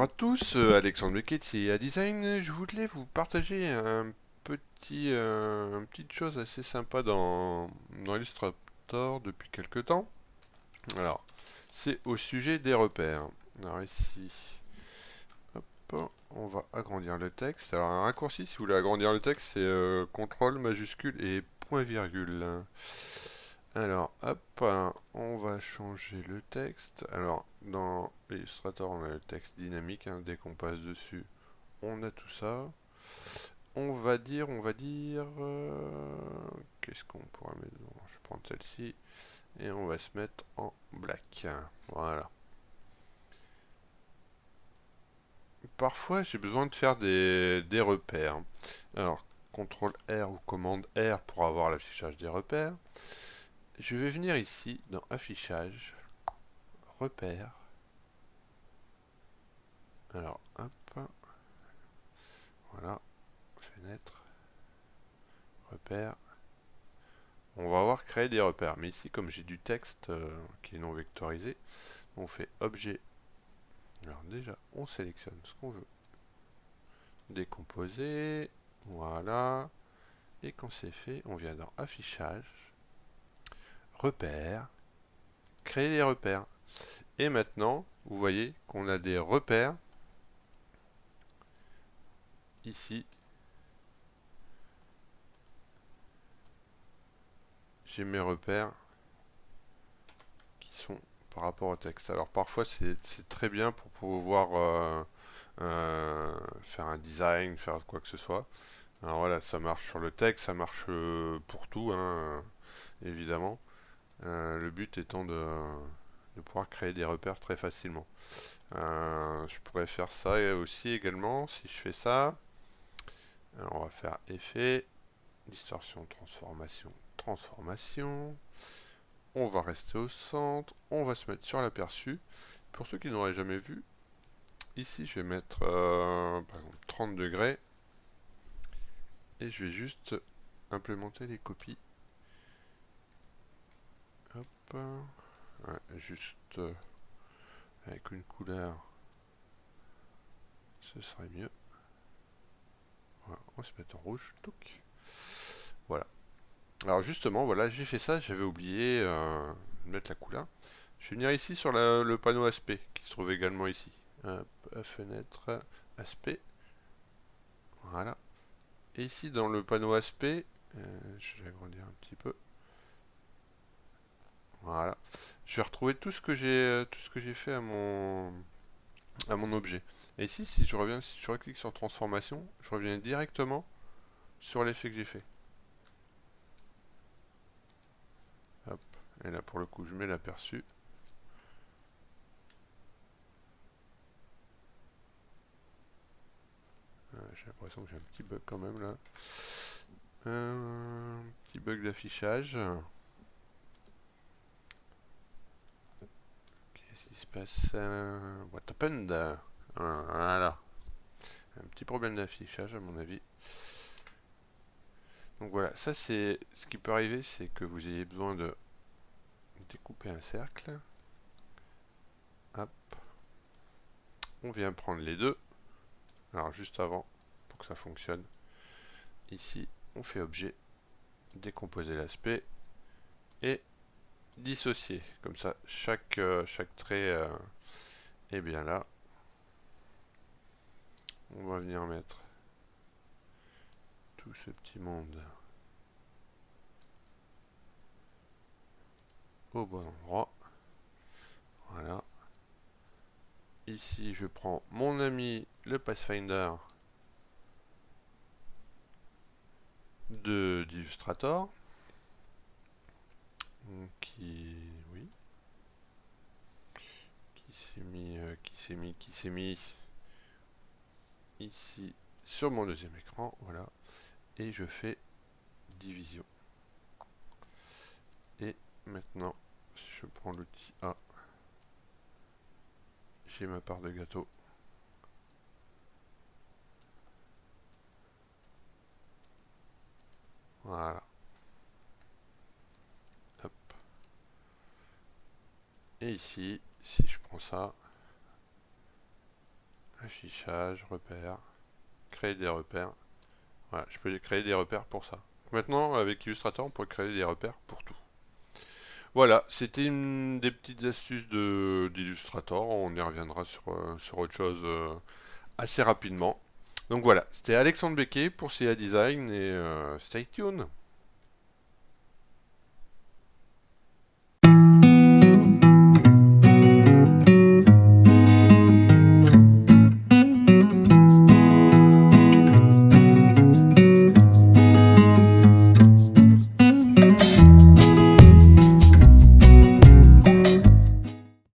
bonjour à tous, euh, Alexandre Beckett et Design. Je voulais vous partager un petit, euh, une petite chose assez sympa dans, dans Illustrator depuis quelques temps. Alors, c'est au sujet des repères. Alors ici, hop, on va agrandir le texte. Alors un raccourci, si vous voulez agrandir le texte, c'est euh, CTRL majuscule et point virgule. Alors, hop, on va changer le texte. Alors, dans Illustrator, on a le texte dynamique. Hein. dès qu'on passe dessus, on a tout ça. On va dire, on va dire... Euh, qu'est-ce qu'on pourra mettre Je vais prendre celle-ci. Et on va se mettre en black. Voilà. Parfois, j'ai besoin de faire des, des repères. Alors, CTRL R ou commande R pour avoir l'affichage des repères. Je vais venir ici dans affichage, repères. Alors, hop. Voilà. Fenêtre. Repères. On va avoir créé des repères. Mais ici, comme j'ai du texte euh, qui est non vectorisé, on fait objet. Alors déjà, on sélectionne ce qu'on veut. Décomposer. Voilà. Et quand c'est fait, on vient dans affichage repères, créer des repères. Et maintenant, vous voyez qu'on a des repères ici. J'ai mes repères qui sont par rapport au texte. Alors parfois c'est très bien pour pouvoir euh, euh, faire un design, faire quoi que ce soit. Alors voilà, ça marche sur le texte, ça marche euh, pour tout, hein, évidemment. Euh, le but étant de, pouvoir créer des repères très facilement. Euh, je pourrais faire ça aussi également si je fais ça. on va faire effet, distorsion, transformation, transformation. On va rester au centre, on va se mettre sur l'aperçu. Pour ceux qui n'auraient jamais vu, ici je vais mettre euh, par exemple 30 degrés et je vais juste implémenter les copies Juste euh, avec une couleur, ce serait mieux. on va se mettre en rouge. Voilà. Alors justement, voilà, j'ai fait ça, j'avais oublié euh, de mettre la couleur. Je vais venir ici sur le panneau aspect, qui se trouve également ici. fenêtre, aspect. Voilà. Et ici, dans le panneau aspect, euh, je vais agrandir un petit peu. Voilà. Je vais retrouver tout ce que j'ai euh, tout ce que j'ai fait à mon à mon objet. Et ici, si je reviens, si je reclique sur transformation, je reviens directement sur l'effet que j'ai fait. Et là, pour le coup, je mets l'aperçu. Euh, j'ai l'impression que j'ai un petit bug quand même là. Un petit bug d'affichage. Se passe What happened? Voilà. Un petit problème d'affichage à mon avis. Donc voilà, ça c'est ce qui peut arriver, c'est que vous ayez besoin de découper un cercle. Hop. On vient prendre les deux. Alors juste avant, pour que ça fonctionne, ici on fait objet, décomposer l'aspect, et dissocier. Comme ça, chaque, euh, chaque trait euh, est bien là. On va venir mettre tout ce petit monde au bon endroit. Voilà. Ici, je prends mon ami le Pathfinder de d'Illustrator qui oui qui s'est mis euh, qui mis qui s'est mis ici sur mon deuxième écran voilà et je fais division. Et maintenant si je prends l'outil A. J'ai ma part de gâteau. Voilà. Et ici, si je prends ça, Affichage, repères, créer des repères. Voilà, je peux créer des repères pour ça. Maintenant, avec Illustrator, on peut créer des repères pour tout. Voilà, c'était des petites astuces d'Illustrator. On y reviendra sur, euh, sur autre chose euh, assez rapidement. Donc voilà, c'était Alexandre Becquet pour CA Design et euh, stay tuned